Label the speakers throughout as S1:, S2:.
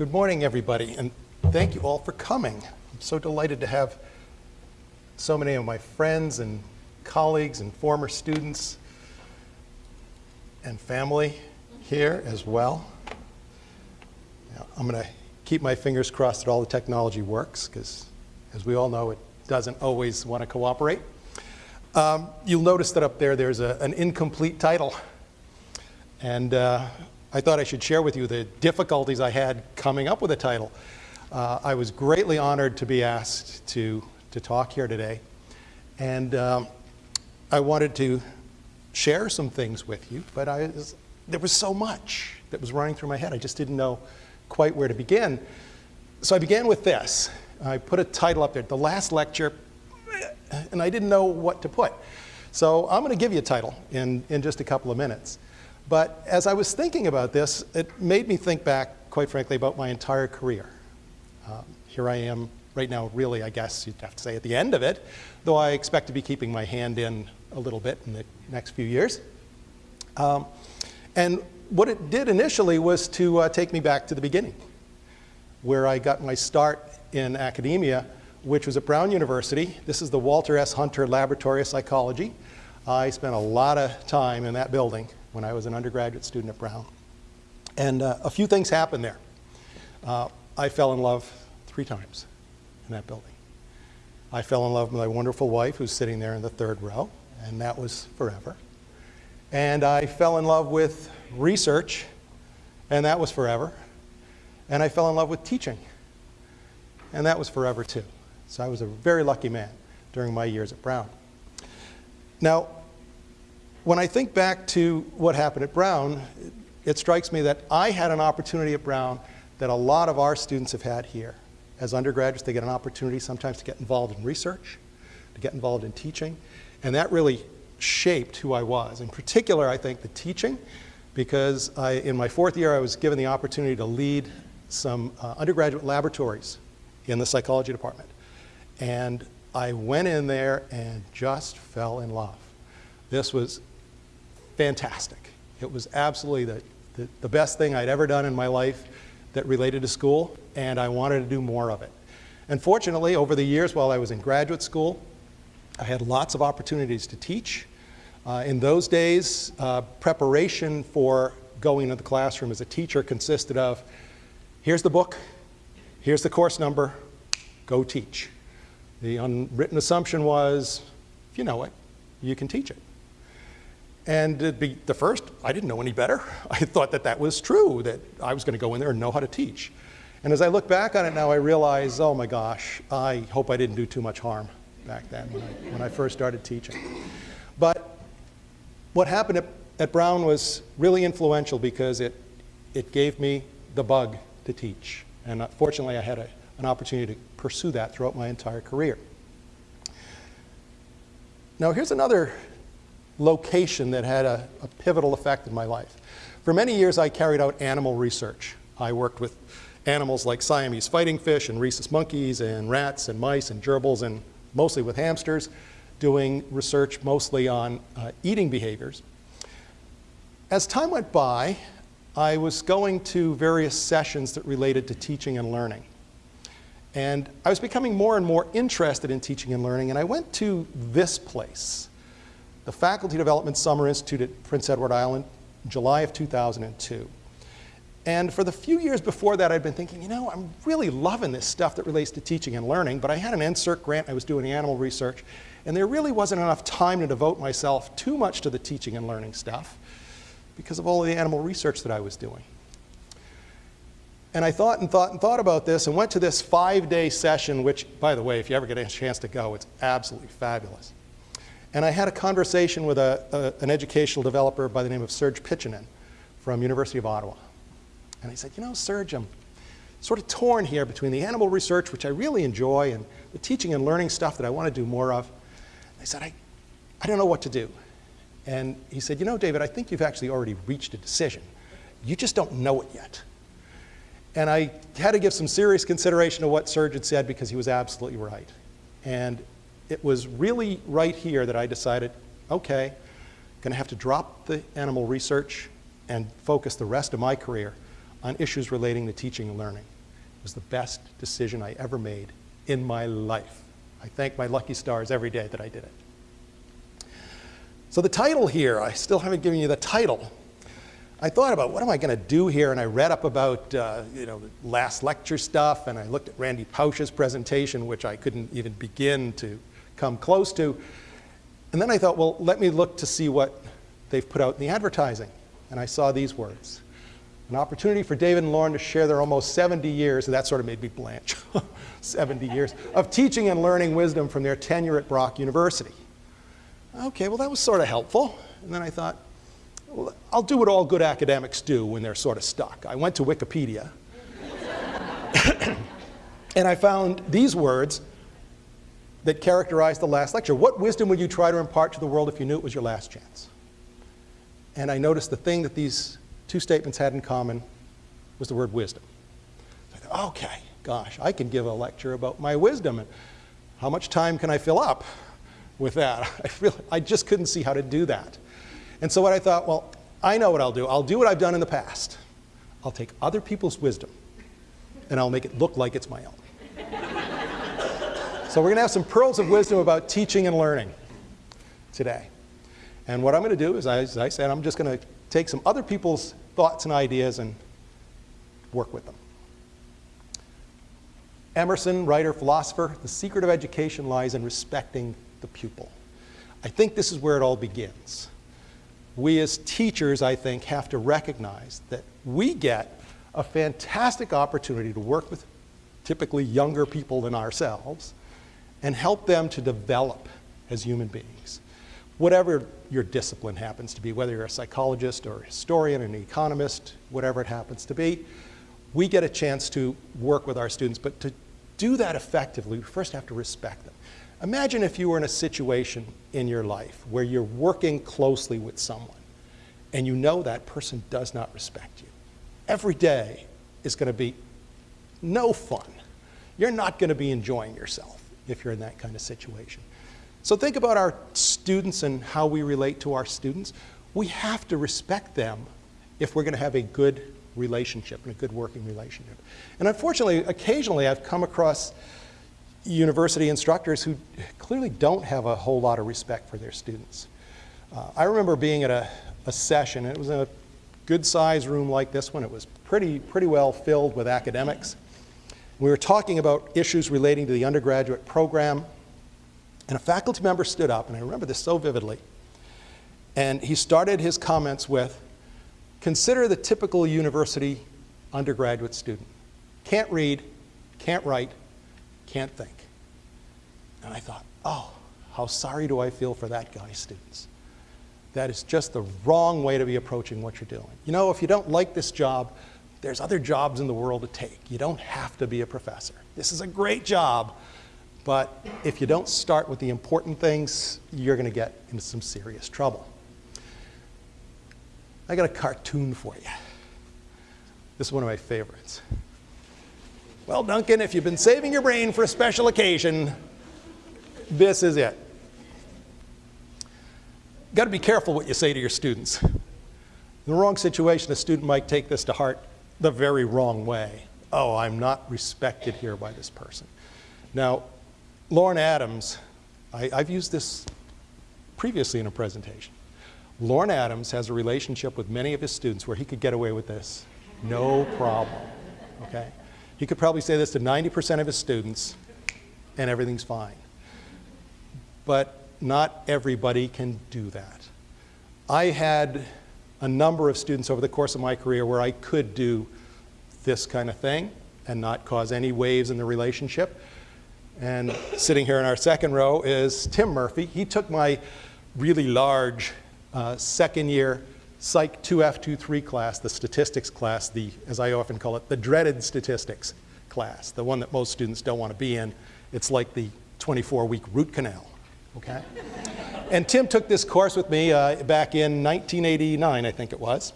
S1: Good morning, everybody, and thank you all for coming. I'm so delighted to have so many of my friends and colleagues and former students and family here as well. Now, I'm going to keep my fingers crossed that all the technology works, because as we all know, it doesn't always want to cooperate. Um, you'll notice that up there, there's a, an incomplete title. And uh, I thought I should share with you the difficulties I had coming up with a title. Uh, I was greatly honored to be asked to, to talk here today. And um, I wanted to share some things with you, but I was, there was so much that was running through my head. I just didn't know quite where to begin. So I began with this. I put a title up there, The Last Lecture, and I didn't know what to put. So I'm going to give you a title in, in just a couple of minutes. But as I was thinking about this, it made me think back, quite frankly, about my entire career. Um, here I am right now, really, I guess you'd have to say at the end of it, though I expect to be keeping my hand in a little bit in the next few years. Um, and what it did initially was to uh, take me back to the beginning, where I got my start in academia, which was at Brown University. This is the Walter S. Hunter Laboratory of Psychology. I spent a lot of time in that building when I was an undergraduate student at Brown. And uh, a few things happened there. Uh, I fell in love three times in that building. I fell in love with my wonderful wife who's sitting there in the third row, and that was forever. And I fell in love with research, and that was forever. And I fell in love with teaching, and that was forever too. So I was a very lucky man during my years at Brown. Now, when I think back to what happened at Brown, it strikes me that I had an opportunity at Brown that a lot of our students have had here. As undergraduates, they get an opportunity sometimes to get involved in research, to get involved in teaching, and that really shaped who I was. In particular, I think the teaching, because I, in my fourth year, I was given the opportunity to lead some uh, undergraduate laboratories in the psychology department. And I went in there and just fell in love. This was fantastic. It was absolutely the, the, the, best thing I'd ever done in my life that related to school, and I wanted to do more of it. And fortunately, over the years while I was in graduate school, I had lots of opportunities to teach. Uh, in those days, uh, preparation for going into the classroom as a teacher consisted of, here's the book, here's the course number, go teach. The unwritten assumption was, if you know it, you can teach it. And be the first, I didn't know any better. I thought that that was true, that I was going to go in there and know how to teach. And as I look back on it now, I realize, oh my gosh, I hope I didn't do too much harm back then when I, when I first started teaching. But what happened at, at Brown was really influential because it, it gave me the bug to teach. And uh, fortunately, I had a, an opportunity to pursue that throughout my entire career. Now, here's another location that had a, a, pivotal effect in my life. For many years, I carried out animal research. I worked with animals like Siamese fighting fish and rhesus monkeys and rats and mice and gerbils and mostly with hamsters, doing research mostly on uh, eating behaviors. As time went by, I was going to various sessions that related to teaching and learning. And I was becoming more and more interested in teaching and learning, and I went to this place, the Faculty Development Summer Institute at Prince Edward Island, July of 2002. And for the few years before that, I'd been thinking, you know, I'm really loving this stuff that relates to teaching and learning, but I had an NSERC grant, I was doing animal research, and there really wasn't enough time to devote myself too much to the teaching and learning stuff because of all of the animal research that I was doing. And I thought and thought and thought about this and went to this five-day session, which, by the way, if you ever get a chance to go, it's absolutely fabulous. And I had a conversation with a, a, an educational developer by the name of Serge Piccinin from University of Ottawa. And I said, you know, Serge, I'm sort of torn here between the animal research, which I really enjoy, and the teaching and learning stuff that I want to do more of. I said, I, I don't know what to do. And he said, you know, David, I think you've actually already reached a decision. You just don't know it yet. And I had to give some serious consideration to what Serge had said because he was absolutely right. And it was really right here that I decided, okay, going to have to drop the animal research and focus the rest of my career on issues relating to teaching and learning. It was the best decision I ever made in my life. I thank my lucky stars every day that I did it. So the title here, I still haven't given you the title. I thought about what am I going to do here, and I read up about uh, you know last lecture stuff, and I looked at Randy Pausch's presentation, which I couldn't even begin to come close to. And then I thought, well, let me look to see what they've put out in the advertising. And I saw these words. An opportunity for David and Lauren to share their almost 70 years, and that sort of made me blanch, 70 years, of teaching and learning wisdom from their tenure at Brock University. Okay, well, that was sort of helpful. And then I thought, well, I'll do what all good academics do when they're sort of stuck. I went to Wikipedia, and I found these words that characterized the last lecture. What wisdom would you try to impart to the world if you knew it was your last chance? And I noticed the thing that these two statements had in common was the word wisdom. I thought, okay, gosh, I can give a lecture about my wisdom. And how much time can I fill up? with that. I, really, I just couldn't see how to do that. And so what I thought, well, I know what I'll do. I'll do what I've done in the past. I'll take other people's wisdom and I'll make it look like it's my own. So we're going to have some pearls of wisdom about teaching and learning today. And what I'm going to do is, as I said, I'm just going to take some other people's thoughts and ideas and work with them. Emerson, writer, philosopher, the secret of education lies in respecting the pupil. I think this is where it all begins. We as teachers, I think, have to recognize that we get a fantastic opportunity to work with typically younger people than ourselves and help them to develop as human beings. Whatever your discipline happens to be, whether you're a psychologist or a historian, an economist, whatever it happens to be, we get a chance to work with our students. But to do that effectively, we first have to respect them. Imagine if you were in a situation in your life where you're working closely with someone and you know that person does not respect you. Every day is going to be no fun. You're not going to be enjoying yourself if you're in that kind of situation. So think about our students and how we relate to our students. We have to respect them if we're going to have a good relationship and a good working relationship. And unfortunately, occasionally I've come across university instructors who clearly don't have a whole lot of respect for their students. Uh, I remember being at a, a session, it was a good sized room like this one. It was pretty, pretty well filled with academics. We were talking about issues relating to the undergraduate program, and a faculty member stood up, and I remember this so vividly, and he started his comments with, consider the typical university undergraduate student. Can't read, can't write, can't think. And I thought, oh, how sorry do I feel for that guy's students. That is just the wrong way to be approaching what you're doing. You know, if you don't like this job, there's other jobs in the world to take. You don't have to be a professor. This is a great job, but if you don't start with the important things, you're going to get into some serious trouble. I got a cartoon for you. This is one of my favorites. Well, Duncan, if you've been saving your brain for a special occasion, this is it. Got to be careful what you say to your students. In the wrong situation, a student might take this to heart the very wrong way. Oh, I'm not respected here by this person. Now, Lauren Adams, I, have used this previously in a presentation. Lauren Adams has a relationship with many of his students where he could get away with this, no problem, okay? He could probably say this to 90% of his students, and everything's fine. But not everybody can do that. I had a number of students over the course of my career where I could do this kind of thing and not cause any waves in the relationship. And sitting here in our second row is Tim Murphy. He took my really large uh, second year Psych 2F23 class, the statistics class, the, as I often call it, the dreaded statistics class, the one that most students don't want to be in. It's like the 24-week root canal, okay? and Tim took this course with me uh, back in 1989, I think it was.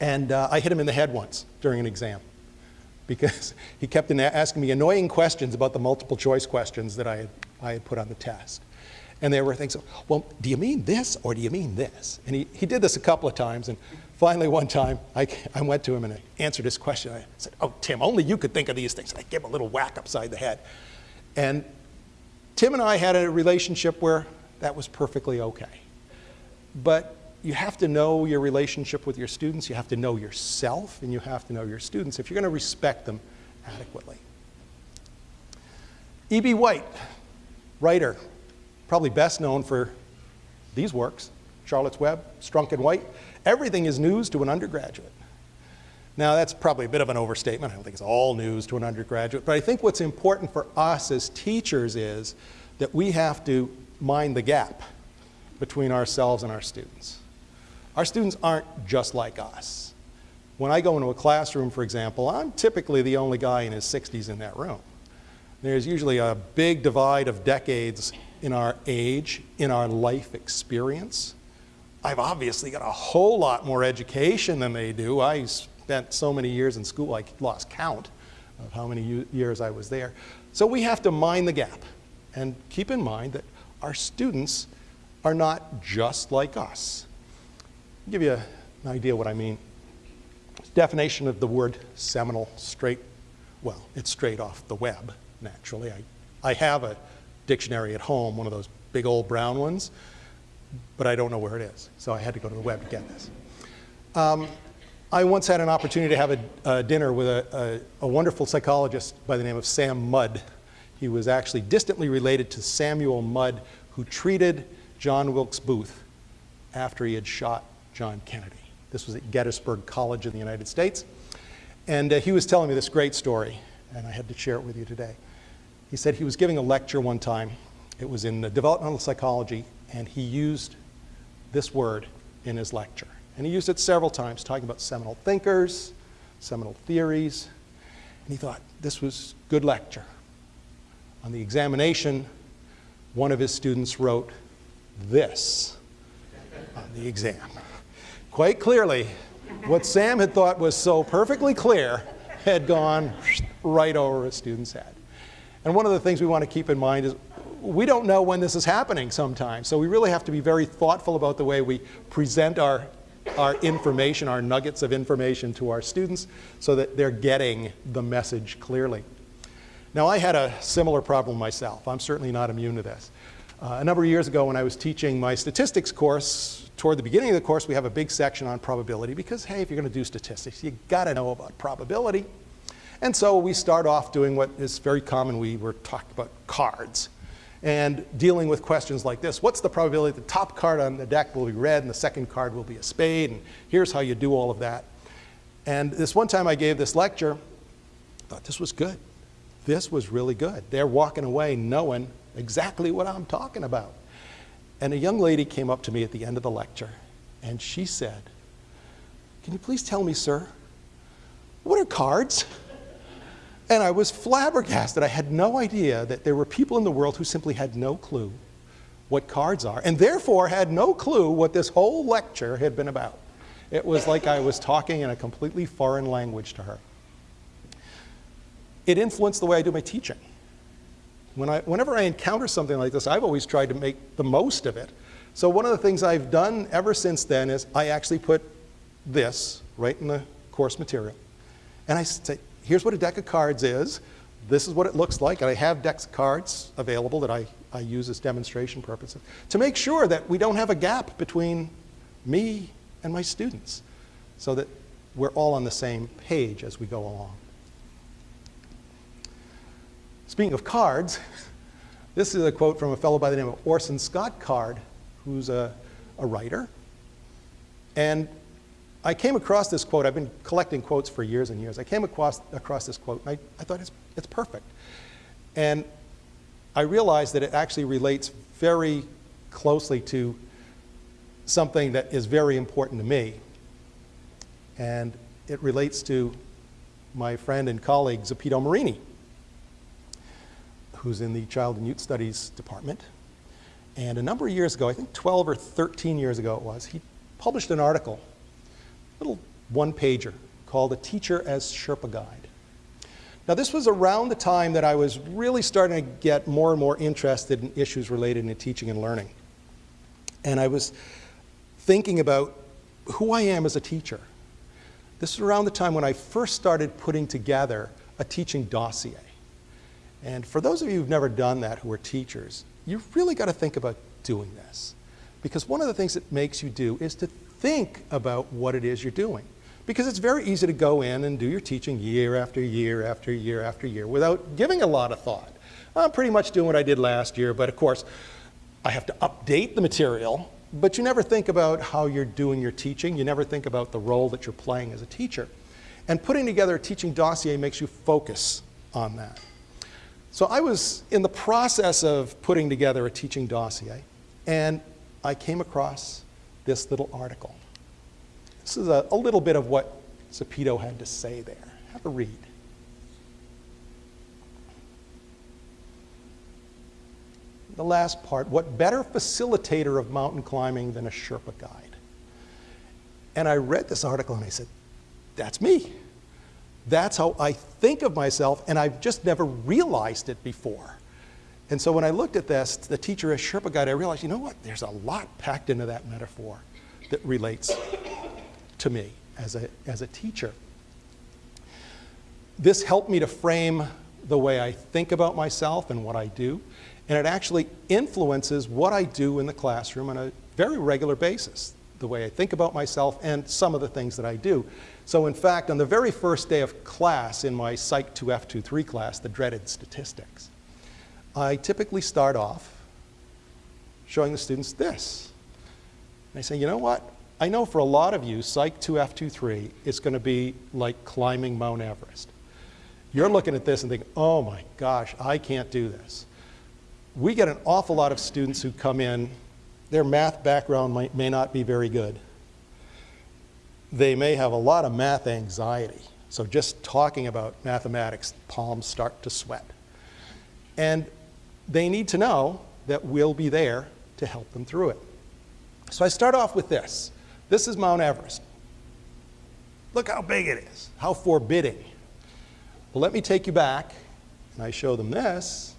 S1: And uh, I hit him in the head once during an exam because he kept asking me annoying questions about the multiple choice questions that I had, I had put on the test. And there were things, well, do you mean this or do you mean this? And he, he did this a couple of times. And finally, one time, I, I went to him and I answered his question. I said, Oh, Tim, only you could think of these things. And I gave him a little whack upside the head. And Tim and I had a relationship where that was perfectly okay. But you have to know your relationship with your students, you have to know yourself, and you have to know your students if you're going to respect them adequately. E.B. White, writer, probably best known for these works, Charlotte's Web, Strunk and White. Everything is news to an undergraduate. Now, that's probably a bit of an overstatement. I don't think it's all news to an undergraduate. But I think what's important for us as teachers is that we have to mind the gap between ourselves and our students. Our students aren't just like us. When I go into a classroom, for example, I'm typically the only guy in his 60s in that room. There's usually a big divide of decades in our age, in our life experience. I've obviously got a whole lot more education than they do. I spent so many years in school, I lost count of how many years I was there. So we have to mind the gap and keep in mind that our students are not just like us. I'll give you an idea what I mean. Definition of the word seminal, straight, well, it's straight off the web, naturally. I, I have a dictionary at home, one of those big old brown ones, but I don't know where it is. So I had to go to the web to get this. Um, I once had an opportunity to have a, a dinner with a, a, a, wonderful psychologist by the name of Sam Mudd. He was actually distantly related to Samuel Mudd, who treated John Wilkes Booth after he had shot John Kennedy. This was at Gettysburg College in the United States. And uh, he was telling me this great story, and I had to share it with you today. He said he was giving a lecture one time. It was in developmental psychology, and he used this word in his lecture. And he used it several times, talking about seminal thinkers, seminal theories. And he thought this was good lecture. On the examination, one of his students wrote this on the exam. Quite clearly, what Sam had thought was so perfectly clear had gone right over a student's head. And one of the things we want to keep in mind is we don't know when this is happening sometimes. So we really have to be very thoughtful about the way we present our, our information, our nuggets of information to our students so that they're getting the message clearly. Now, I had a similar problem myself. I'm certainly not immune to this. Uh, a number of years ago when I was teaching my statistics course, toward the beginning of the course we have a big section on probability because, hey, if you're going to do statistics, you got to know about probability. And so we start off doing what is very common. We were talking about cards and dealing with questions like this. What's the probability the top card on the deck will be red and the second card will be a spade? And here's how you do all of that. And this one time I gave this lecture, I thought this was good. This was really good. They're walking away knowing exactly what I'm talking about. And a young lady came up to me at the end of the lecture and she said, Can you please tell me, sir, what are cards? And I was flabbergasted. I had no idea that there were people in the world who simply had no clue what cards are, and therefore had no clue what this whole lecture had been about. It was like I was talking in a completely foreign language to her. It influenced the way I do my teaching. When I, whenever I encounter something like this, I've always tried to make the most of it. So one of the things I've done ever since then is I actually put this right in the course material. And I say, here's what a deck of cards is. This is what it looks like. And I have decks of cards available that I, I use as demonstration purposes to make sure that we don't have a gap between me and my students so that we're all on the same page as we go along. Speaking of cards, this is a quote from a fellow by the name of Orson Scott Card, who's a, a writer. And I came across this quote. I've been collecting quotes for years and years. I came across, across this quote, and I, I thought it's, it's perfect. And I realized that it actually relates very closely to something that is very important to me. And it relates to my friend and colleague, Zopito Marini, who's in the Child and Youth Studies Department. And a number of years ago, I think 12 or 13 years ago it was, he published an article little one-pager called A Teacher as Sherpa Guide. Now this was around the time that I was really starting to get more and more interested in issues related to teaching and learning. And I was thinking about who I am as a teacher. This is around the time when I first started putting together a teaching dossier. And for those of you who've never done that who are teachers, you've really got to think about doing this. Because one of the things it makes you do is to think about what it is you're doing. Because it's very easy to go in and do your teaching year after year after year after year without giving a lot of thought. I'm pretty much doing what I did last year, but of course, I have to update the material, but you never think about how you're doing your teaching. You never think about the role that you're playing as a teacher. And putting together a teaching dossier makes you focus on that. So I was in the process of putting together a teaching dossier, and I came across this little article. This is a, a little bit of what Zopito had to say there. Have a read. The last part, what better facilitator of mountain climbing than a Sherpa guide? And I read this article and I said, that's me. That's how I think of myself, and I've just never realized it before. And so when I looked at this, the teacher as Sherpa guide, I realized, you know what? There's a lot packed into that metaphor that relates to me as a, as a teacher. This helped me to frame the way I think about myself and what I do, and it actually influences what I do in the classroom on a very regular basis, the way I think about myself and some of the things that I do. So in fact, on the very first day of class in my Psych 2F23 class, the dreaded statistics, I typically start off showing the students this. And I say, you know what? I know for a lot of you, Psych 2F23 is going to be like climbing Mount Everest. You're looking at this and thinking, oh my gosh, I can't do this. We get an awful lot of students who come in, their math background might, may not be very good they may have a lot of math anxiety. So just talking about mathematics, palms start to sweat. And they need to know that we'll be there to help them through it. So I start off with this. This is Mount Everest. Look how big it is, how forbidding. Well, let me take you back, and I show them this.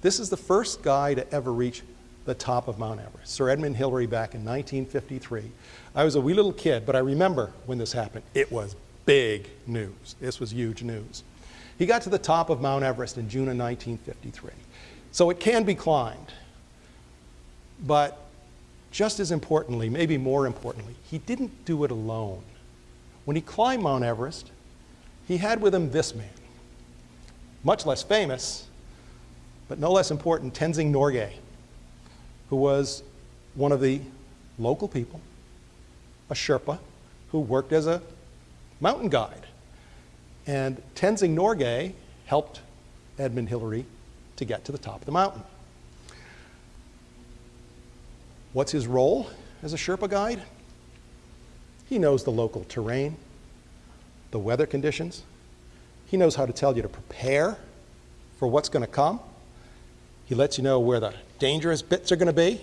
S1: This is the first guy to ever reach the top of Mount Everest, Sir Edmund Hillary back in 1953. I was a wee little kid, but I remember when this happened. It was big news. This was huge news. He got to the top of Mount Everest in June of 1953. So it can be climbed. But just as importantly, maybe more importantly, he didn't do it alone. When he climbed Mount Everest, he had with him this man, much less famous, but no less important, Tenzing Norgay who was one of the local people, a Sherpa, who worked as a mountain guide. And Tenzing Norgay helped Edmund Hillary to get to the top of the mountain. What's his role as a Sherpa guide? He knows the local terrain, the weather conditions. He knows how to tell you to prepare for what's going to come. He lets you know where the dangerous bits are going to be.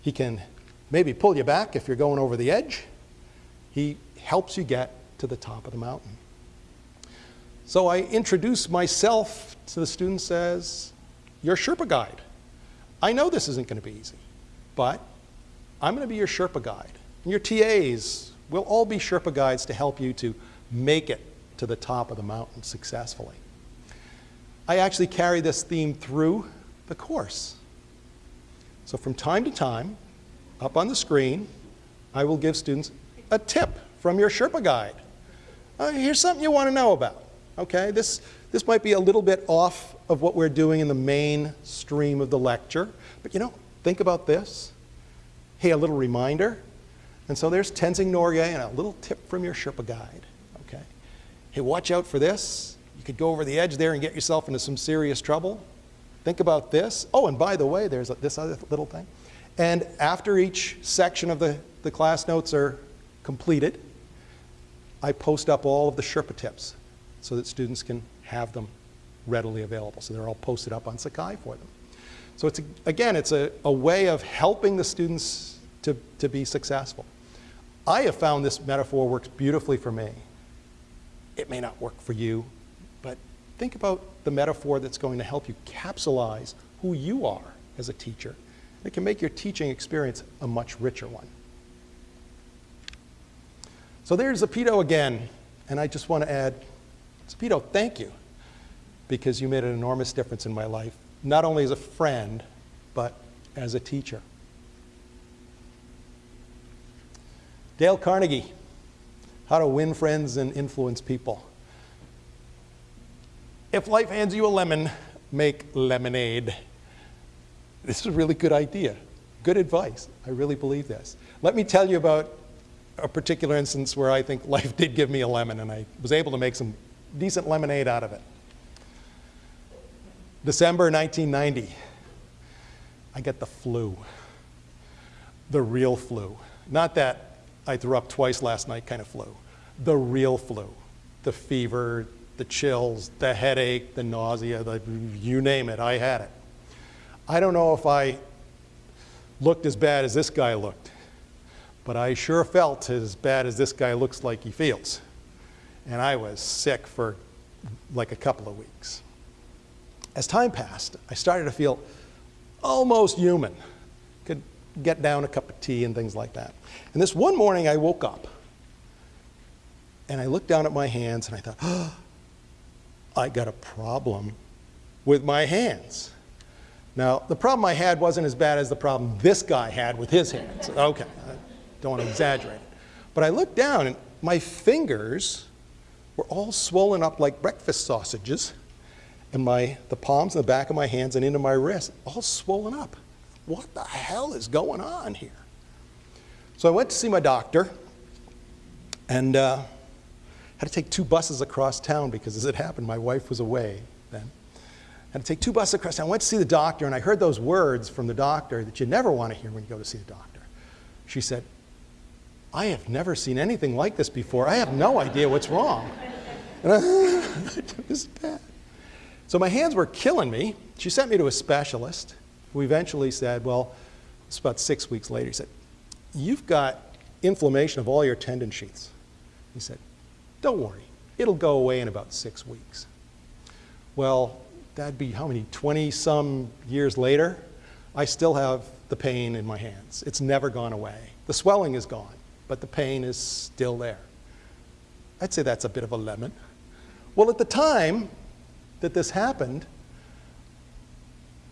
S1: He can maybe pull you back if you're going over the edge. He helps you get to the top of the mountain. So I introduce myself to the students as your Sherpa guide. I know this isn't going to be easy, but I'm going to be your Sherpa guide. And your TAs will all be Sherpa guides to help you to make it to the top of the mountain successfully. I actually carry this theme through the course. So from time to time, up on the screen, I will give students a tip from your Sherpa guide. Uh, here's something you want to know about. Okay, this, this might be a little bit off of what we're doing in the main stream of the lecture, but you know, think about this. Hey, a little reminder. And so there's Tenzing Norgay and a little tip from your Sherpa guide. Okay, hey, watch out for this. You could go over the edge there and get yourself into some serious trouble. Think about this. Oh, and by the way, there's this other little thing. And after each section of the, the class notes are completed, I post up all of the Sherpa tips so that students can have them readily available. So they're all posted up on Sakai for them. So it's, a, again, it's a, a way of helping the students to, to be successful. I have found this metaphor works beautifully for me. It may not work for you, but think about the metaphor that's going to help you capsulize who you are as a teacher. It can make your teaching experience a much richer one. So there's Zopito again, and I just want to add, Zopito, thank you, because you made an enormous difference in my life, not only as a friend, but as a teacher. Dale Carnegie, How to Win Friends and Influence People. If life hands you a lemon, make lemonade. This is a really good idea. Good advice. I really believe this. Let me tell you about a particular instance where I think life did give me a lemon and I was able to make some decent lemonade out of it. December 1990, I get the flu. The real flu. Not that I threw up twice last night kind of flu. The real flu. The fever, the chills, the headache, the nausea, the, you name it, I had it. I don't know if I looked as bad as this guy looked, but I sure felt as bad as this guy looks like he feels. And I was sick for like a couple of weeks. As time passed, I started to feel almost human. Could get down a cup of tea and things like that. And this one morning I woke up and I looked down at my hands and I thought, oh, I got a problem with my hands. Now, the problem I had wasn't as bad as the problem this guy had with his hands. Okay, I don't want to exaggerate. But I looked down and my fingers were all swollen up like breakfast sausages and my, the palms and the back of my hands and into my wrists, all swollen up. What the hell is going on here? So I went to see my doctor and uh, had to take two buses across town because as it happened, my wife was away then. Had to take two buses across town. I went to see the doctor and I heard those words from the doctor that you never want to hear when you go to see the doctor. She said, I have never seen anything like this before. I have no idea what's wrong. And I, it was bad. So my hands were killing me. She sent me to a specialist who eventually said, well, it's about six weeks later, he said, you've got inflammation of all your tendon sheaths. He said, don't worry, it'll go away in about six weeks. Well, that'd be how many, 20 some years later? I still have the pain in my hands. It's never gone away. The swelling is gone, but the pain is still there. I'd say that's a bit of a lemon. Well, at the time, that this happened,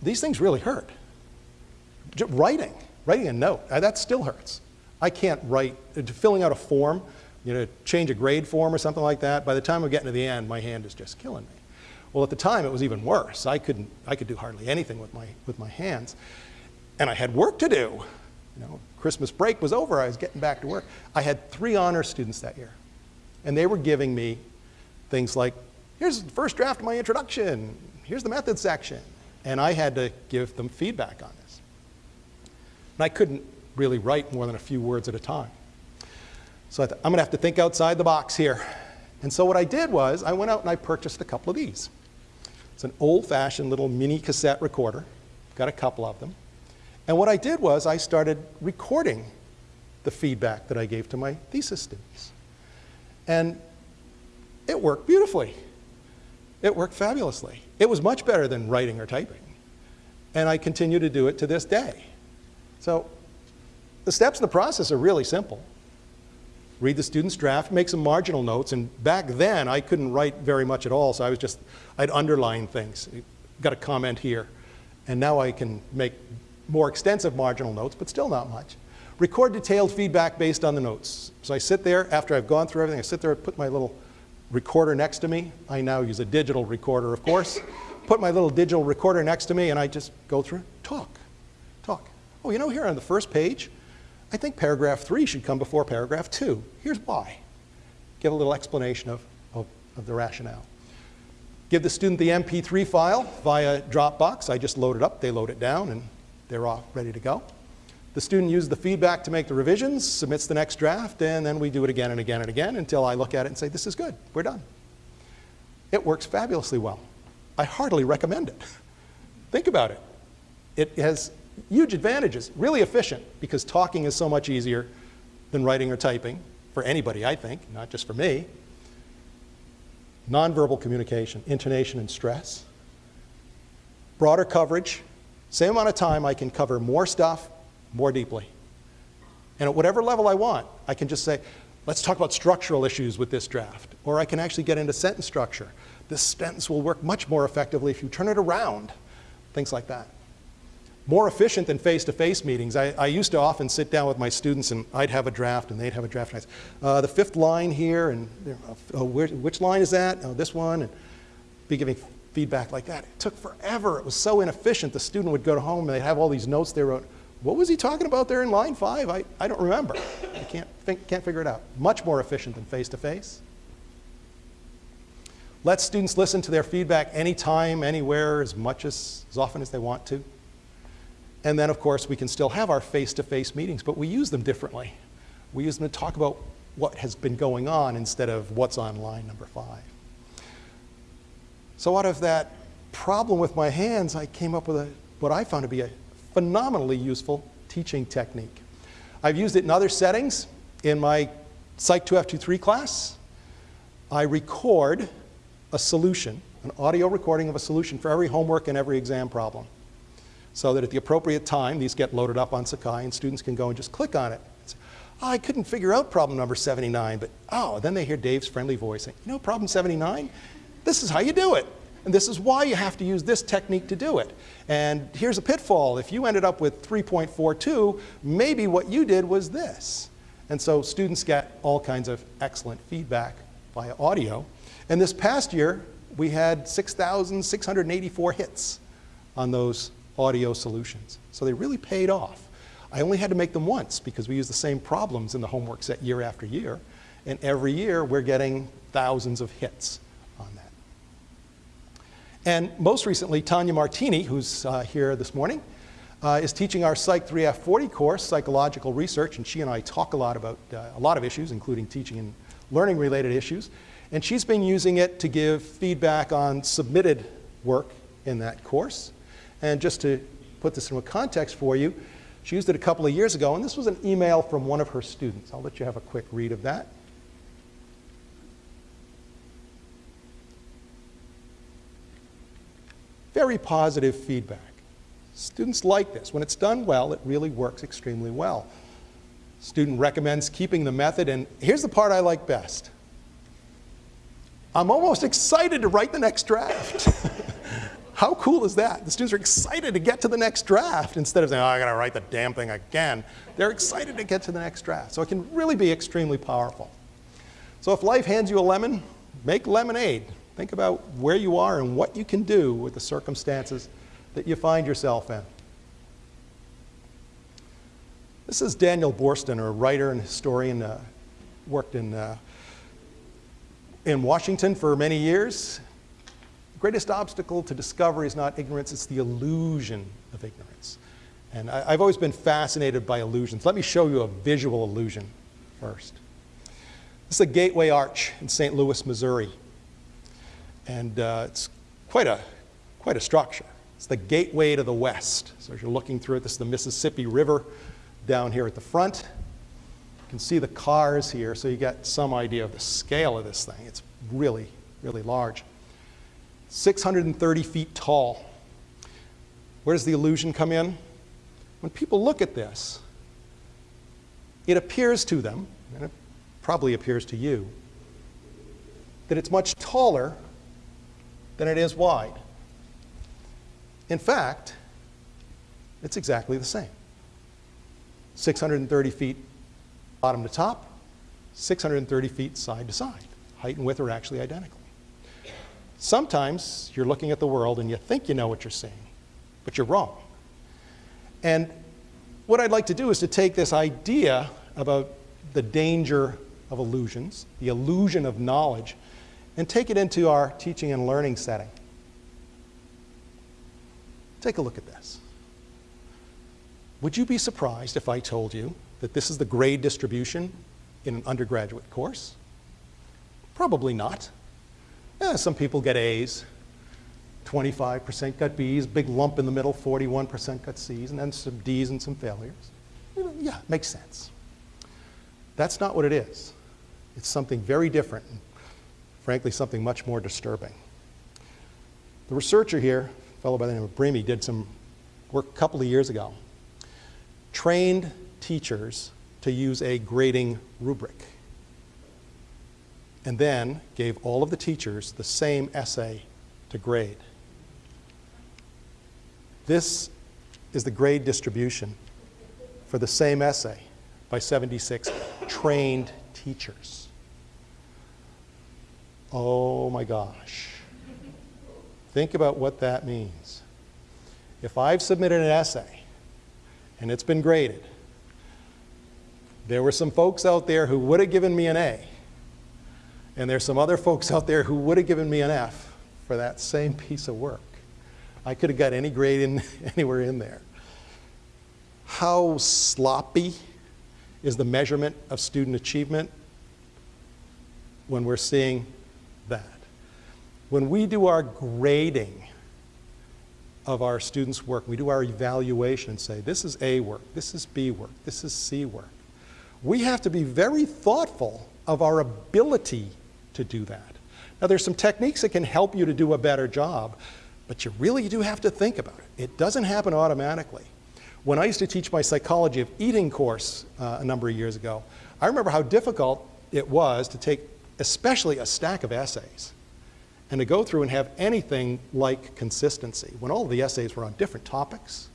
S1: these things really hurt. Just writing, writing a note, uh, that still hurts. I can't write, uh, filling out a form, you know, change a grade form or something like that, by the time I'm getting to the end, my hand is just killing me. Well, at the time, it was even worse. I couldn't, I could do hardly anything with my, with my hands. And I had work to do. You know, Christmas break was over, I was getting back to work. I had three honor students that year. And they were giving me things like here's the first draft of my introduction, here's the method section. And I had to give them feedback on this. And I couldn't really write more than a few words at a time. So I thought, I'm going to have to think outside the box here. And so what I did was I went out and I purchased a couple of these. It's an old-fashioned little mini cassette recorder. Got a couple of them. And what I did was I started recording the feedback that I gave to my thesis students. And it worked beautifully. It worked fabulously. It was much better than writing or typing. And I continue to do it to this day. So the steps in the process are really simple. Read the student's draft, make some marginal notes, and back then I couldn't write very much at all, so I was just, I'd underline things. Got a comment here. And now I can make more extensive marginal notes, but still not much. Record detailed feedback based on the notes. So I sit there, after I've gone through everything, I sit there, put my little recorder next to me. I now use a digital recorder, of course. Put my little digital recorder next to me and I just go through, talk, talk. Oh, you know, here on the first page, I think paragraph three should come before paragraph two. Here's why. Give a little explanation of, of, of the rationale. Give the student the MP3 file via Dropbox. I just load it up, they load it down, and they're off ready to go. The student uses the feedback to make the revisions, submits the next draft, and then we do it again and again and again until I look at it and say, this is good, we're done. It works fabulously well. I heartily recommend it. Think about it. It has huge advantages, really efficient, because talking is so much easier than writing or typing, for anybody, I think, not just for me. Nonverbal communication, intonation and stress. Broader coverage. Same amount of time, I can cover more stuff more deeply. And at whatever level I want, I can just say, let's talk about structural issues with this draft. Or I can actually get into sentence structure. This sentence will work much more effectively if you turn it around. Things like that. More efficient than face-to-face -face meetings. I, I, used to often sit down with my students and I'd have a draft and they'd have a draft. And I'd say, uh, the fifth line here, and uh, where, which line is that? Oh, this one, and be giving feedback like that. It took forever. It was so inefficient. The student would go home and they'd have all these notes they wrote. What was he talking about there in line five? I, I don't remember. I can't, think, can't figure it out. Much more efficient than face-to-face. -face. Let students listen to their feedback anytime, anywhere, as much as, as often as they want to. And then, of course, we can still have our face-to-face -face meetings, but we use them differently. We use them to talk about what has been going on instead of what's on line number five. So out of that problem with my hands, I came up with a, what I found to be a phenomenally useful teaching technique. I've used it in other settings. In my Psych 2F23 class, I record a solution, an audio recording of a solution for every homework and every exam problem. So that at the appropriate time, these get loaded up on Sakai and students can go and just click on it. Say, oh, I couldn't figure out problem number 79, but oh, then they hear Dave's friendly voice saying, you know problem 79? This is how you do it. And this is why you have to use this technique to do it. And here's a pitfall. If you ended up with 3.42, maybe what you did was this. And so students get all kinds of excellent feedback via audio. And this past year, we had 6,684 hits on those audio solutions. So they really paid off. I only had to make them once because we use the same problems in the homework set year after year. And every year, we're getting thousands of hits. And most recently, Tanya Martini, who's uh, here this morning, uh, is teaching our Psych 3F40 course, Psychological Research, and she and I talk a lot about uh, a lot of issues, including teaching and learning related issues. And she's been using it to give feedback on submitted work in that course. And just to put this in a context for you, she used it a couple of years ago, and this was an email from one of her students. I'll let you have a quick read of that. Very positive feedback. Students like this. When it's done well, it really works extremely well. Student recommends keeping the method, and here's the part I like best. I'm almost excited to write the next draft. How cool is that? The students are excited to get to the next draft instead of saying, oh, I gotta write the damn thing again. They're excited to get to the next draft. So it can really be extremely powerful. So if life hands you a lemon, make lemonade. Think about where you are and what you can do with the circumstances that you find yourself in. This is Daniel Boorstin, a writer and historian, uh, worked in, uh, in Washington for many years. The greatest obstacle to discovery is not ignorance, it's the illusion of ignorance. And I, I've always been fascinated by illusions. Let me show you a visual illusion first. This is a gateway arch in St. Louis, Missouri. And uh, it's quite a, quite a structure. It's the gateway to the west. So as you're looking through it, this is the Mississippi River down here at the front. You can see the cars here, so you get some idea of the scale of this thing. It's really, really large. 630 feet tall. Where does the illusion come in? When people look at this, it appears to them, and it probably appears to you, that it's much taller than it is wide. In fact, it's exactly the same. 630 feet bottom to top, 630 feet side to side. Height and width are actually identical. Sometimes you're looking at the world and you think you know what you're seeing, but you're wrong. And what I'd like to do is to take this idea about the danger of illusions, the illusion of knowledge, and take it into our teaching and learning setting. Take a look at this. Would you be surprised if I told you that this is the grade distribution in an undergraduate course? Probably not. Yeah, some people get A's, 25% got B's, big lump in the middle, 41% got C's, and then some D's and some failures. Yeah, makes sense. That's not what it is. It's something very different frankly, something much more disturbing. The researcher here, a fellow by the name of Brehme, did some work a couple of years ago, trained teachers to use a grading rubric. and then gave all of the teachers the same essay to grade. This is the grade distribution for the same essay by 76 trained teachers. Oh my gosh. Think about what that means. If I've submitted an essay and it's been graded, there were some folks out there who would have given me an A, and there's some other folks out there who would have given me an F for that same piece of work. I could have got any grade in, anywhere in there. How sloppy is the measurement of student achievement when we're seeing that? When we do our grading of our students' work, we do our evaluation and say, this is A work, this is B work, this is C work. We have to be very thoughtful of our ability to do that. Now, there's some techniques that can help you to do a better job, but you really do have to think about it. It doesn't happen automatically. When I used to teach my psychology of eating course uh, a number of years ago, I remember how difficult it was to take especially a stack of essays and to go through and have anything like consistency when all of the essays were on different topics,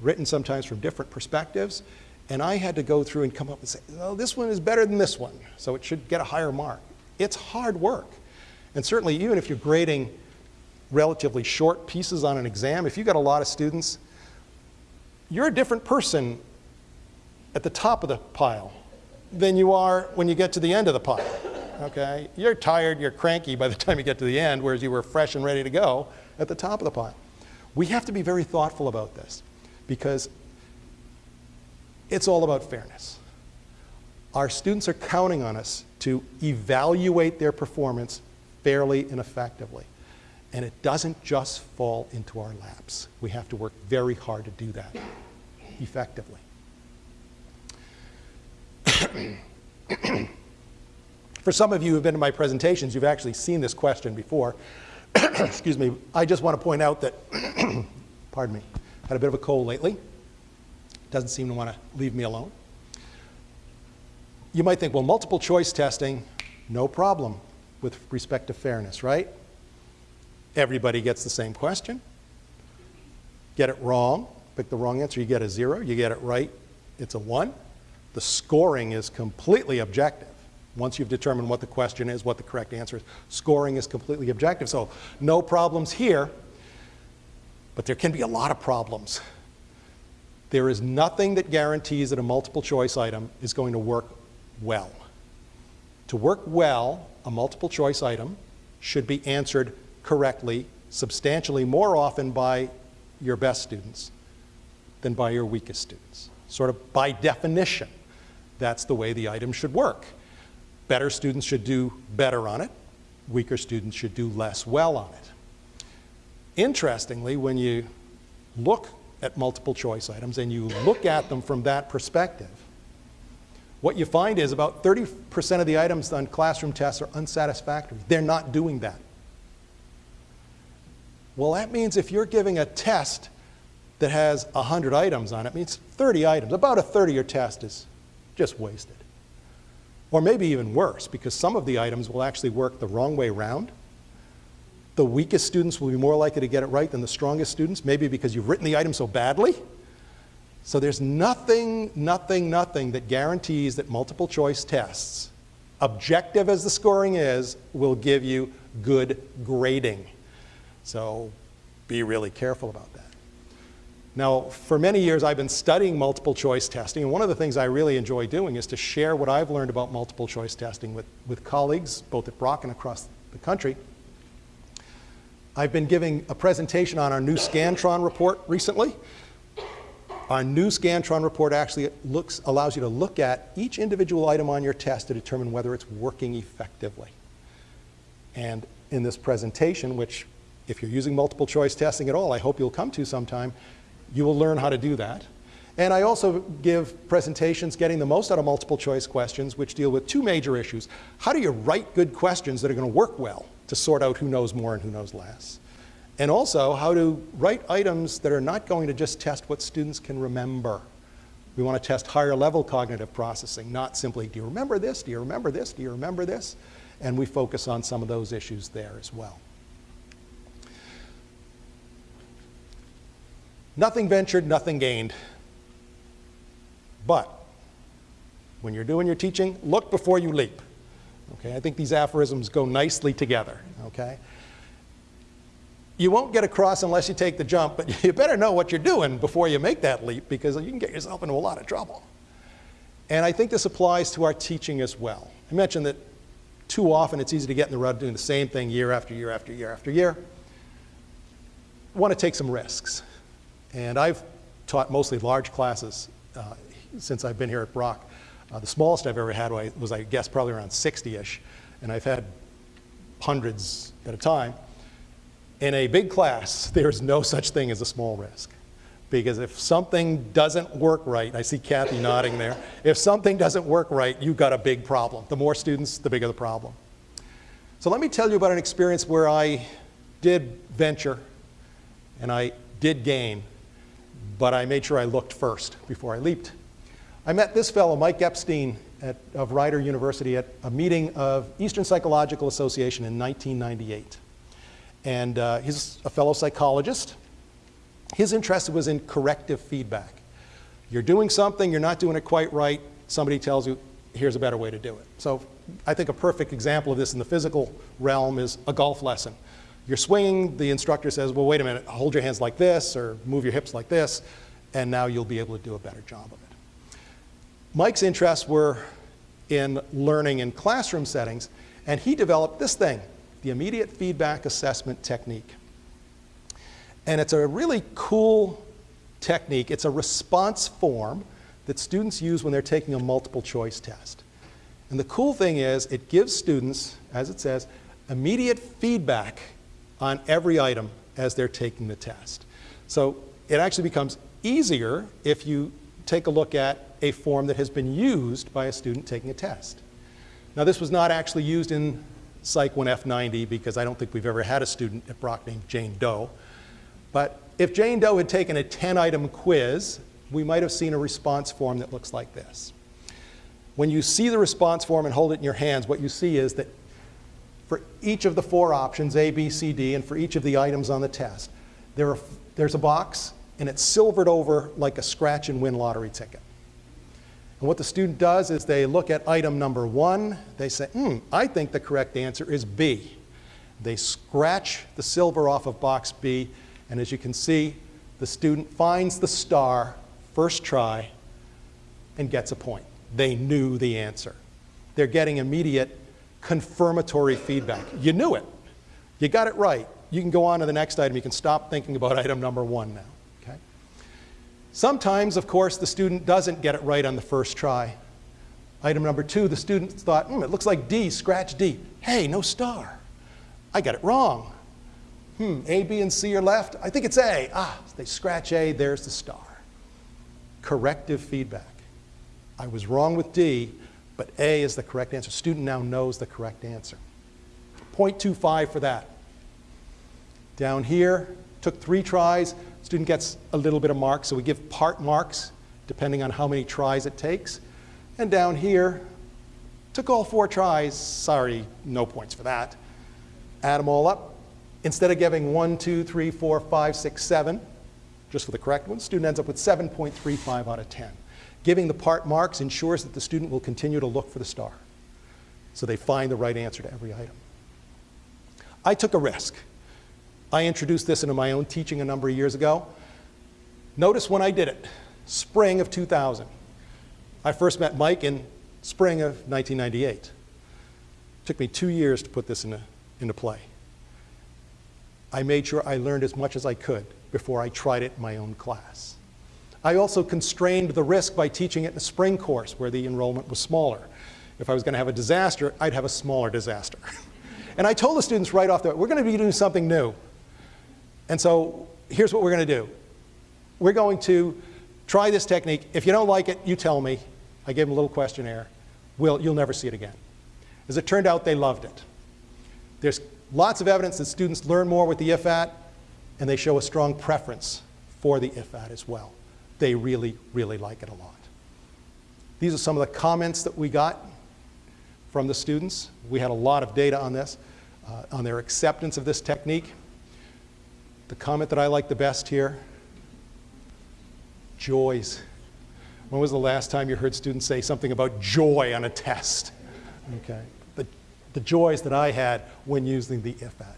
S1: written sometimes from different perspectives, and I had to go through and come up and say, oh, this one is better than this one, so it should get a higher mark. It's hard work. And certainly, even if you're grading relatively short pieces on an exam, if you've got a lot of students, you're a different person at the top of the pile than you are when you get to the end of the pile. Okay? You're tired, you're cranky by the time you get to the end, whereas you were fresh and ready to go at the top of the pile. We have to be very thoughtful about this because it's all about fairness. Our students are counting on us to evaluate their performance fairly and effectively. And it doesn't just fall into our laps. We have to work very hard to do that effectively. For some of you who have been to my presentations, you've actually seen this question before. Excuse me. I just want to point out that, pardon me, had a bit of a cold lately. Doesn't seem to want to leave me alone. You might think, well, multiple choice testing, no problem with respect to fairness, right? Everybody gets the same question. Get it wrong, pick the wrong answer, you get a zero. You get it right, it's a one. The scoring is completely objective. Once you've determined what the question is, what the correct answer is, scoring is completely objective. So no problems here, but there can be a lot of problems. There is nothing that guarantees that a multiple choice item is going to work well. To work well, a multiple choice item should be answered correctly, substantially more often by your best students than by your weakest students. Sort of by definition, that's the way the item should work. Better students should do better on it. Weaker students should do less well on it. Interestingly, when you look at multiple choice items and you look at them from that perspective, what you find is about 30% of the items on classroom tests are unsatisfactory. They're not doing that. Well, that means if you're giving a test that has 100 items on it, it means 30 items. About a third of your test is just wasted. Or maybe even worse, because some of the items will actually work the wrong way around. The weakest students will be more likely to get it right than the strongest students, maybe because you've written the item so badly. So there's nothing, nothing, nothing that guarantees that multiple choice tests, objective as the scoring is, will give you good grading. So be really careful about that. Now, for many years, I've been studying multiple choice testing, and one of the things I really enjoy doing is to share what I've learned about multiple choice testing with, with colleagues, both at Brock and across the country. I've been giving a presentation on our new Scantron report recently, our new Scantron report actually looks, allows you to look at each individual item on your test to determine whether it's working effectively. And in this presentation, which if you're using multiple choice testing at all, I hope you'll come to sometime, you will learn how to do that. And I also give presentations getting the most out of multiple choice questions, which deal with two major issues. How do you write good questions that are going to work well to sort out who knows more and who knows less? And also how to write items that are not going to just test what students can remember. We want to test higher level cognitive processing, not simply, do you remember this? Do you remember this? Do you remember this? and we focus on some of those issues there as well. Nothing ventured, nothing gained. But when you're doing your teaching, look before you leap. Okay, I think these aphorisms go nicely together. Okay? You won't get across unless you take the jump, but you better know what you're doing before you make that leap because you can get yourself into a lot of trouble. And I think this applies to our teaching as well. I mentioned that too often it's easy to get in the rut doing the same thing year after year after year after year. Want to take some risks. And I've taught mostly large classes uh, since I've been here at Brock. Uh, the smallest I've ever had was, I guess, probably around 60-ish, and I've had hundreds at a time. In a big class, there's no such thing as a small risk. Because if something doesn't work right, I see Kathy nodding there, if something doesn't work right, you've got a big problem. The more students, the bigger the problem. So let me tell you about an experience where I did venture and I did gain, but I made sure I looked first before I leaped. I met this fellow, Mike Epstein, at, of Rider University at a meeting of Eastern Psychological Association in 1998. And uh, he's a fellow psychologist. His interest was in corrective feedback. You're doing something, you're not doing it quite right, somebody tells you, here's a better way to do it. So I think a perfect example of this in the physical realm is a golf lesson. You're swinging, the instructor says, well, wait a minute, hold your hands like this or move your hips like this, and now you'll be able to do a better job of it. Mike's interests were in learning in classroom settings, and he developed this thing, the immediate feedback assessment technique. And it's a really cool technique. It's a response form that students use when they're taking a multiple choice test. And the cool thing is it gives students, as it says, immediate feedback on every item as they're taking the test. So it actually becomes easier if you take a look at a form that has been used by a student taking a test. Now this was not actually used in Psych 1 F90 because I don't think we've ever had a student at Brock named Jane Doe. But if Jane Doe had taken a 10 item quiz, we might have seen a response form that looks like this. When you see the response form and hold it in your hands, what you see is that for each of the four options, A, B, C, D, and for each of the items on the test, there are, there's a box and it's silvered over like a scratch and win lottery ticket. And what the student does is they look at item number one, they say, hmm, I think the correct answer is B. They scratch the silver off of box B, and as you can see, the student finds the star first try and gets a point. They knew the answer. They're getting immediate confirmatory feedback. You knew it. You got it right. You can go on to the next item. You can stop thinking about item number one now. Okay? Sometimes, of course, the student doesn't get it right on the first try. Item number two, the student thought, hmm, it looks like D, scratch D. Hey, no star. I got it wrong. Hmm, A, B, and C are left. I think it's A. Ah, they scratch A, there's the star. Corrective feedback. I was wrong with D, but A is the correct answer. Student now knows the correct answer. 0.25 for that. Down here, took three tries, Student gets a little bit of marks, so we give part marks depending on how many tries it takes. And down here, took all four tries, sorry, no points for that. Add them all up. Instead of giving one, two, three, four, five, six, seven, just for the correct one, student ends up with 7.35 out of 10. Giving the part marks ensures that the student will continue to look for the star. So they find the right answer to every item. I took a risk. I introduced this into my own teaching a number of years ago. Notice when I did it, spring of 2000. I first met Mike in spring of 1998. It took me two years to put this into, into play. I made sure I learned as much as I could before I tried it in my own class. I also constrained the risk by teaching it in a spring course where the enrollment was smaller. If I was going to have a disaster, I'd have a smaller disaster. and I told the students right off the bat, we're going to be doing something new. And so here's what we're going to do. We're going to try this technique. If you don't like it, you tell me. I gave them a little questionnaire. We'll, you'll never see it again. As it turned out, they loved it. There's lots of evidence that students learn more with the IFAT, and they show a strong preference for the IFAT as well. They really, really like it a lot. These are some of the comments that we got from the students. We had a lot of data on this, uh, on their acceptance of this technique. The comment that I like the best here, joys. When was the last time you heard students say something about joy on a test? Okay. The, the joys that I had when using the IFAT.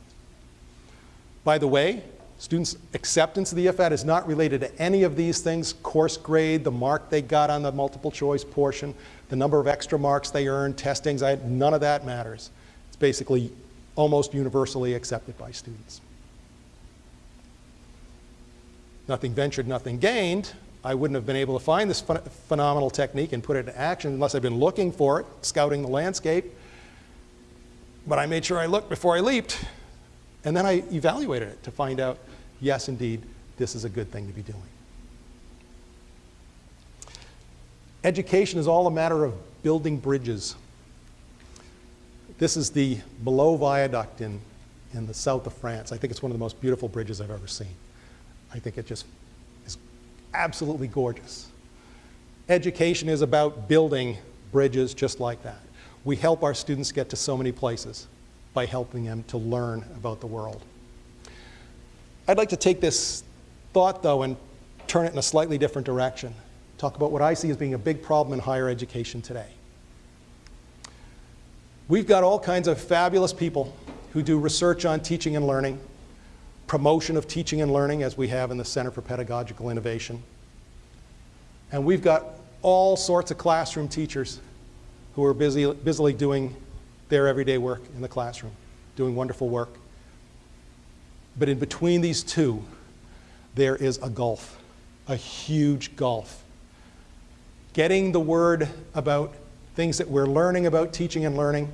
S1: By the way, students' acceptance of the IFAT is not related to any of these things, course grade, the mark they got on the multiple choice portion, the number of extra marks they earned, testings, I, none of that matters. It's basically almost universally accepted by students. Nothing ventured, nothing gained. I wouldn't have been able to find this ph phenomenal technique and put it into action unless I'd been looking for it, scouting the landscape. But I made sure I looked before I leaped. And then I evaluated it to find out, yes, indeed, this is a good thing to be doing. Education is all a matter of building bridges. This is the Beloeil Viaduct in, in the south of France. I think it's one of the most beautiful bridges I've ever seen. I think it just is absolutely gorgeous. Education is about building bridges just like that. We help our students get to so many places by helping them to learn about the world. I'd like to take this thought, though, and turn it in a slightly different direction. Talk about what I see as being a big problem in higher education today. We've got all kinds of fabulous people who do research on teaching and learning, promotion of teaching and learning, as we have in the Center for Pedagogical Innovation. And we've got all sorts of classroom teachers who are busy, busily doing their everyday work in the classroom, doing wonderful work. But in between these two, there is a gulf, a huge gulf. Getting the word about things that we're learning about teaching and learning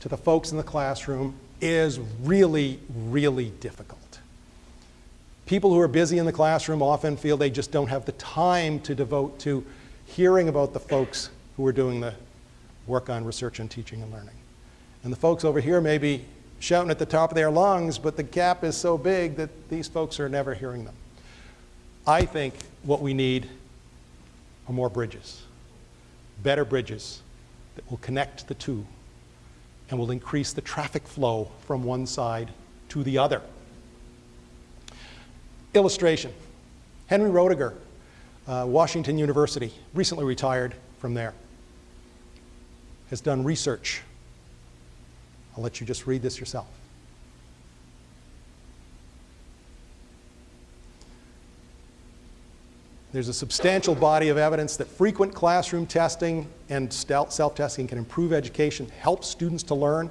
S1: to the folks in the classroom is really, really difficult. People who are busy in the classroom often feel they just don't have the time to devote to hearing about the folks who are doing the work on research and teaching and learning. And the folks over here may be shouting at the top of their lungs, but the gap is so big that these folks are never hearing them. I think what we need are more bridges, better bridges that will connect the two and will increase the traffic flow from one side to the other. Illustration. Henry Roediger, uh, Washington University, recently retired from there has done research. I'll let you just read this yourself. There's a substantial body of evidence that frequent classroom testing and self-testing can improve education, help students to learn.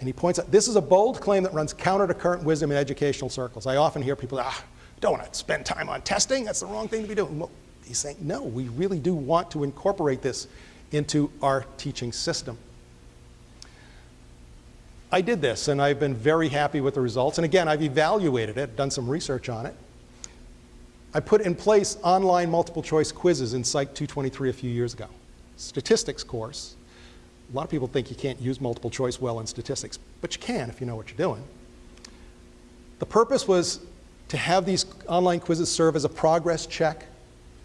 S1: And he points out, this is a bold claim that runs counter to current wisdom in educational circles. I often hear people, ah, don't want to spend time on testing, that's the wrong thing to be doing. Well, he's saying, no, we really do want to incorporate this into our teaching system. I did this, and I've been very happy with the results. And again, I've evaluated it, done some research on it. I put in place online multiple choice quizzes in Psych 223 a few years ago. Statistics course. A lot of people think you can't use multiple choice well in statistics, but you can if you know what you're doing. The purpose was to have these online quizzes serve as a progress check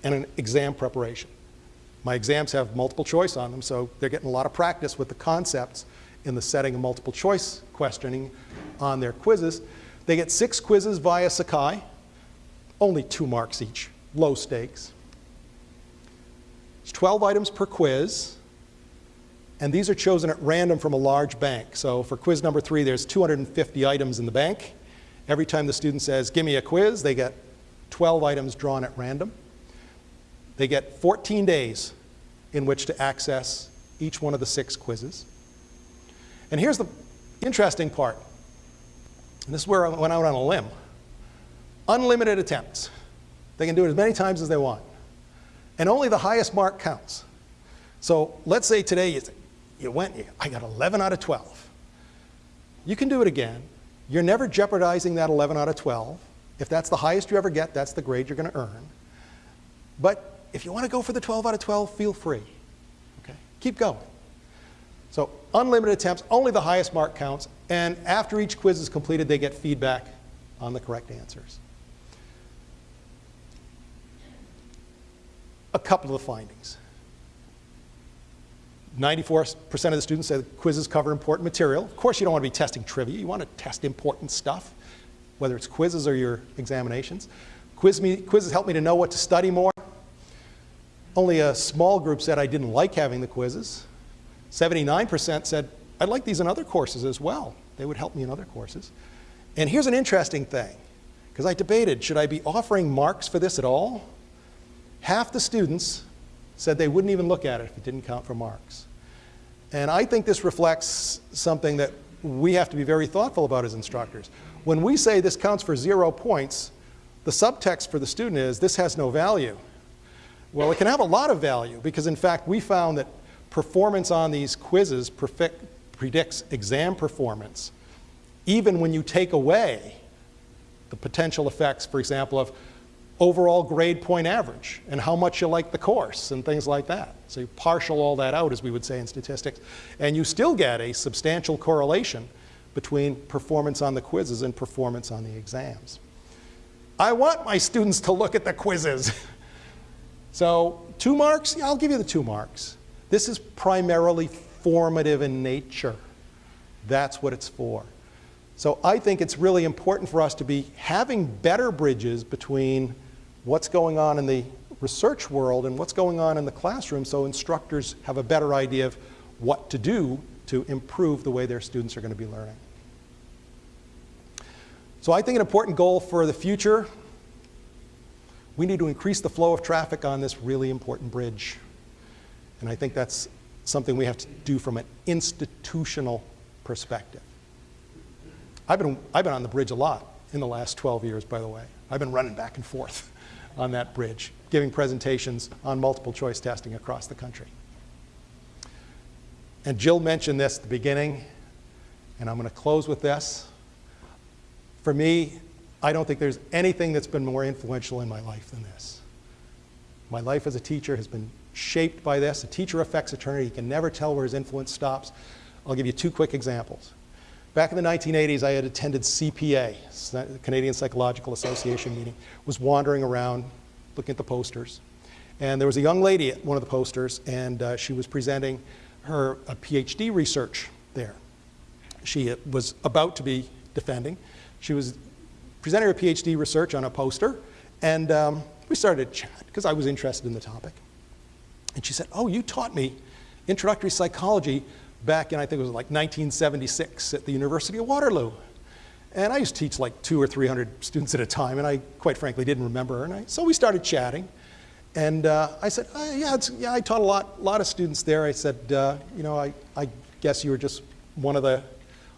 S1: and an exam preparation. My exams have multiple choice on them, so they're getting a lot of practice with the concepts in the setting of multiple choice questioning on their quizzes. They get six quizzes via Sakai, only two marks each, low stakes. It's 12 items per quiz, and these are chosen at random from a large bank. So for quiz number three, there's 250 items in the bank. Every time the student says, give me a quiz, they get 12 items drawn at random. They get 14 days in which to access each one of the six quizzes. And here's the interesting part. And this is where I went out on a limb. Unlimited attempts. They can do it as many times as they want. And only the highest mark counts. So let's say today you, you went, you, I got 11 out of 12. You can do it again. You're never jeopardizing that 11 out of 12. If that's the highest you ever get, that's the grade you're going to earn. But if you want to go for the 12 out of 12, feel free. Okay? Keep going. So unlimited attempts, only the highest mark counts, and after each quiz is completed, they get feedback on the correct answers. A couple of the findings. 94% of the students say the quizzes cover important material. Of course, you don't want to be testing trivia. You want to test important stuff, whether it's quizzes or your examinations. Quiz me, quizzes help me to know what to study more. Only a small group said I didn't like having the quizzes. 79% said I'd like these in other courses as well. They would help me in other courses. And here's an interesting thing, because I debated, should I be offering marks for this at all? Half the students said they wouldn't even look at it if it didn't count for marks. And I think this reflects something that we have to be very thoughtful about as instructors. When we say this counts for zero points, the subtext for the student is this has no value. Well, it can have a lot of value because in fact we found that performance on these quizzes predicts exam performance even when you take away the potential effects, for example, of overall grade point average and how much you like the course and things like that. So you partial all that out, as we would say in statistics, and you still get a substantial correlation between performance on the quizzes and performance on the exams. I want my students to look at the quizzes. so two marks, yeah, I'll give you the two marks. This is primarily formative in nature. That's what it's for. So I think it's really important for us to be having better bridges between what's going on in the research world and what's going on in the classroom so instructors have a better idea of what to do to improve the way their students are going to be learning. So I think an important goal for the future, we need to increase the flow of traffic on this really important bridge. And I think that's something we have to do from an institutional perspective. I've been, I've been on the bridge a lot in the last 12 years, by the way. I've been running back and forth on that bridge, giving presentations on multiple choice testing across the country. And Jill mentioned this at the beginning, and I'm going to close with this. For me, I don't think there's anything that's been more influential in my life than this. My life as a teacher has been shaped by this. A teacher affects eternity. He can never tell where his influence stops. I'll give you two quick examples. Back in the 1980s, I had attended CPA, Canadian Psychological Association meeting, was wandering around looking at the posters. And there was a young lady at one of the posters, and uh, she was presenting her PhD research there. She uh, was about to be defending. She was presenting her PhD research on a poster, and um, we started to chat because I was interested in the topic. And she said, oh, you taught me introductory psychology back in, I think it was like 1976 at the University of Waterloo. And I used to teach like two or 300 students at a time, and I quite frankly didn't remember her. And I, so we started chatting. And uh, I said, uh, yeah, yeah, I taught a lot, lot of students there. I said, uh, you know, I, I guess you were just one of the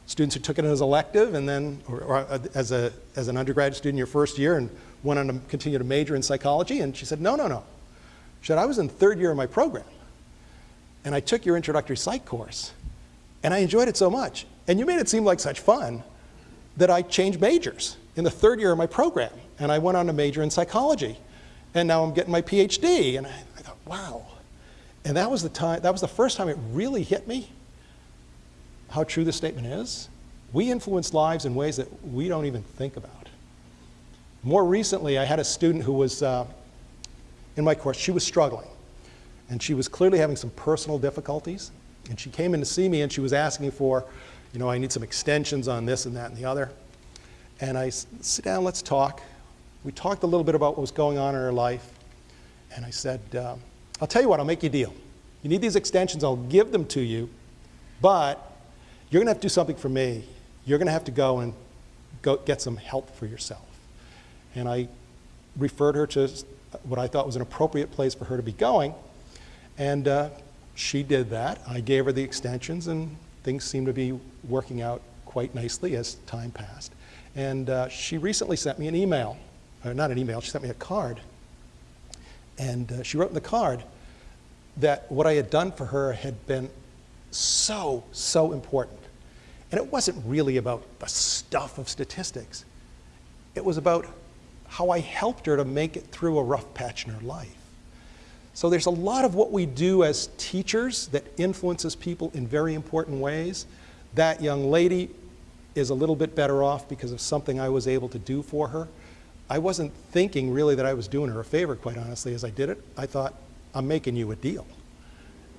S1: students who took it as elective and then, or, or uh, as, a, as an undergraduate student your first year and went on to continue to major in psychology. And she said, no, no, no. She said, I was in third year of my program and I took your introductory psych course, and I enjoyed it so much. And you made it seem like such fun that I changed majors in the third year of my program, and I went on to major in psychology. And now I'm getting my PhD, and I, I thought, wow. And that was the time, that was the first time it really hit me how true this statement is. We influence lives in ways that we don't even think about. More recently, I had a student who was uh, in my course, she was struggling. And she was clearly having some personal difficulties. And she came in to see me and she was asking for, you know, I need some extensions on this and that and the other. And I said, sit down, let's talk. We talked a little bit about what was going on in her life. And I said, uh, I'll tell you what, I'll make you a deal. You need these extensions, I'll give them to you, but you're gonna have to do something for me. You're gonna have to go and go get some help for yourself. And I referred her to what I thought was an appropriate place for her to be going. And uh, she did that. I gave her the extensions, and things seemed to be working out quite nicely as time passed. And uh, she recently sent me an email, or not an email, she sent me a card. And uh, she wrote in the card that what I had done for her had been so, so important. And it wasn't really about the stuff of statistics. It was about how I helped her to make it through a rough patch in her life. So there's a lot of what we do as teachers that influences people in very important ways. That young lady is a little bit better off because of something I was able to do for her. I wasn't thinking really that I was doing her a favor, quite honestly, as I did it. I thought, I'm making you a deal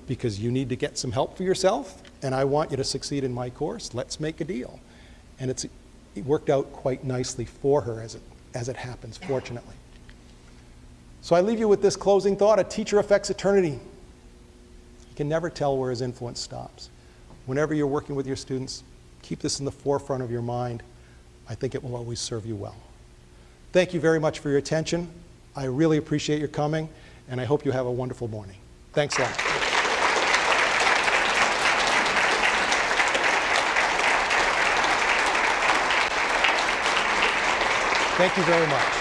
S1: because you need to get some help for yourself, and I want you to succeed in my course. Let's make a deal. And it's, it worked out quite nicely for her as it, as it happens, fortunately. So I leave you with this closing thought a teacher affects eternity. You can never tell where his influence stops. Whenever you're working with your students, keep this in the forefront of your mind. I think it will always serve you well. Thank you very much for your attention. I really appreciate your coming, and I hope you have a wonderful morning. Thanks a lot. Thank you very much.